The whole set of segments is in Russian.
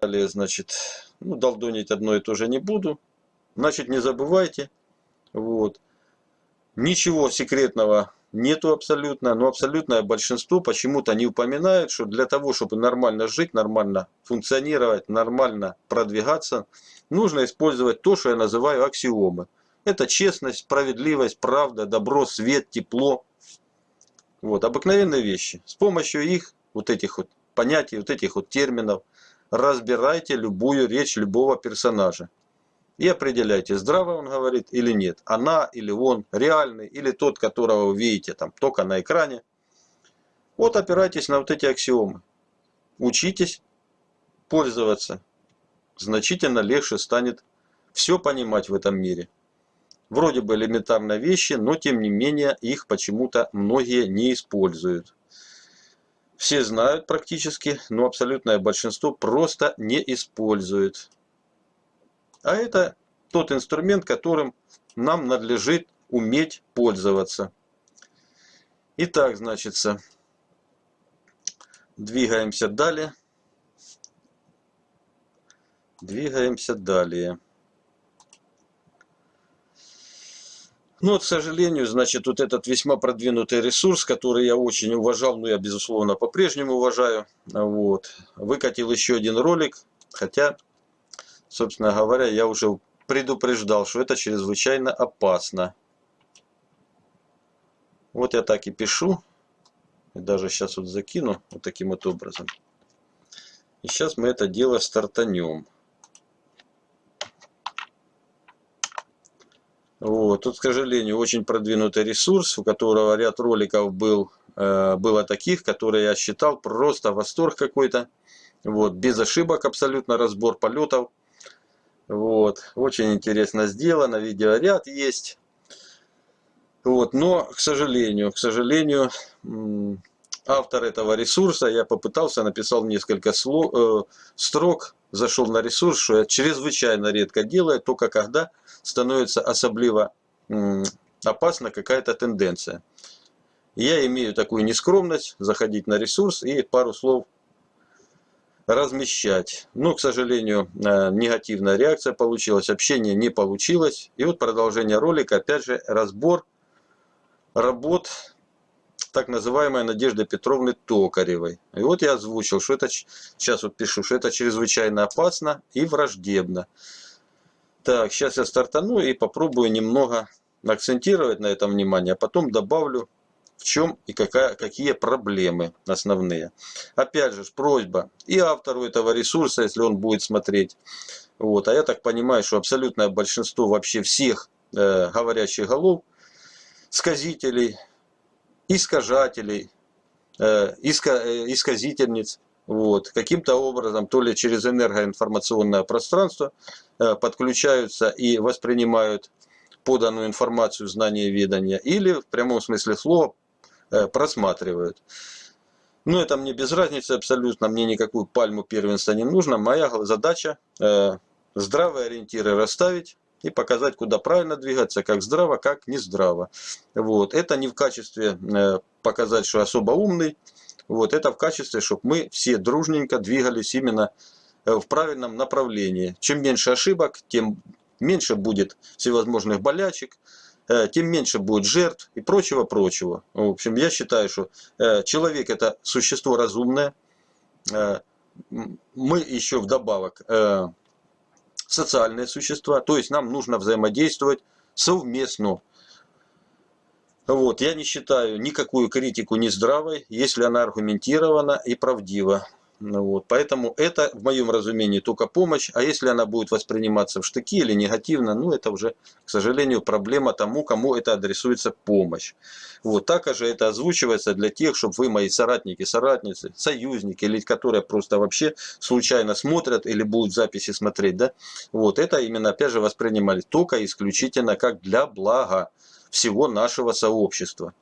Далее, значит, ну, долдонить одно и то же не буду. Значит, не забывайте, вот, ничего секретного нету абсолютно, но абсолютное большинство почему-то не упоминает, что для того, чтобы нормально жить, нормально функционировать, нормально продвигаться, нужно использовать то, что я называю аксиомы. Это честность, справедливость, правда, добро, свет, тепло. Вот, обыкновенные вещи. С помощью их, вот этих вот понятий, вот этих вот терминов, разбирайте любую речь любого персонажа. И определяйте, здраво он говорит или нет. Она или он, реальный или тот, которого вы видите там только на экране. Вот опирайтесь на вот эти аксиомы. Учитесь пользоваться. Значительно легче станет все понимать в этом мире. Вроде бы элементарные вещи, но тем не менее их почему-то многие не используют. Все знают практически, но абсолютное большинство просто не использует. А это тот инструмент, которым нам надлежит уметь пользоваться. Итак, значит, двигаемся далее. Двигаемся далее. Ну, вот, к сожалению, значит, вот этот весьма продвинутый ресурс, который я очень уважал, ну, я, безусловно, по-прежнему уважаю, вот, выкатил еще один ролик, хотя, собственно говоря, я уже предупреждал, что это чрезвычайно опасно. Вот я так и пишу, и даже сейчас вот закину вот таким вот образом. И сейчас мы это дело стартанем. Вот. Тут, к сожалению, очень продвинутый ресурс, у которого ряд роликов был, э, было таких, которые я считал просто восторг какой-то. Вот. Без ошибок абсолютно разбор полетов. Вот. Очень интересно сделано, видеоряд есть. Вот. Но, к сожалению, к сожалению, автор этого ресурса, я попытался, написал несколько слов, э, строк, зашел на ресурс, что я чрезвычайно редко делаю, только когда становится особливо опасна какая-то тенденция. Я имею такую нескромность заходить на ресурс и пару слов размещать. Но, к сожалению, э, негативная реакция получилась, общение не получилось. И вот продолжение ролика, опять же, разбор работ так называемой Надежды Петровны Токаревой. И вот я озвучил, что это, сейчас вот пишу, что это чрезвычайно опасно и враждебно. Так, сейчас я стартану и попробую немного акцентировать на этом внимание, а потом добавлю в чем и какая, какие проблемы основные. Опять же, просьба и автору этого ресурса, если он будет смотреть. Вот, а я так понимаю, что абсолютное большинство вообще всех э, говорящих голов, сказителей, искажателей, э, э, исказительниц, вот, каким-то образом, то ли через энергоинформационное пространство э, подключаются и воспринимают поданную информацию знания ведания, или в прямом смысле слова просматривают. Но это мне без разницы абсолютно, мне никакую пальму первенства не нужно. Моя задача здравые ориентиры расставить и показать, куда правильно двигаться, как здраво, как не здраво. Вот. Это не в качестве э, показать, что особо умный, вот. это в качестве, чтобы мы все дружненько двигались именно э, в правильном направлении. Чем меньше ошибок, тем меньше будет всевозможных болячек, э, тем меньше будет жертв и прочего-прочего. В общем, я считаю, что человек это существо разумное. Мы еще вдобавок социальные существа, то есть нам нужно взаимодействовать совместно. Вот, я не считаю никакую критику нездравой, если она аргументирована и правдива. Ну вот, поэтому это, в моем разумении, только помощь. А если она будет восприниматься в штыки или негативно, ну это уже, к сожалению, проблема тому, кому это адресуется помощь. Вот, так же это озвучивается для тех, чтобы вы, мои соратники, соратницы, союзники, или которые просто вообще случайно смотрят или будут записи смотреть, да, вот, это именно, опять же, воспринимали только исключительно как для блага всего нашего сообщества.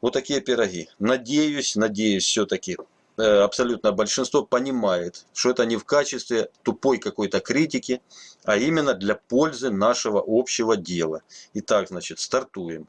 Вот такие пироги. Надеюсь, надеюсь все-таки Э, абсолютно большинство понимает, что это не в качестве тупой какой-то критики, а именно для пользы нашего общего дела. Итак, значит, стартуем.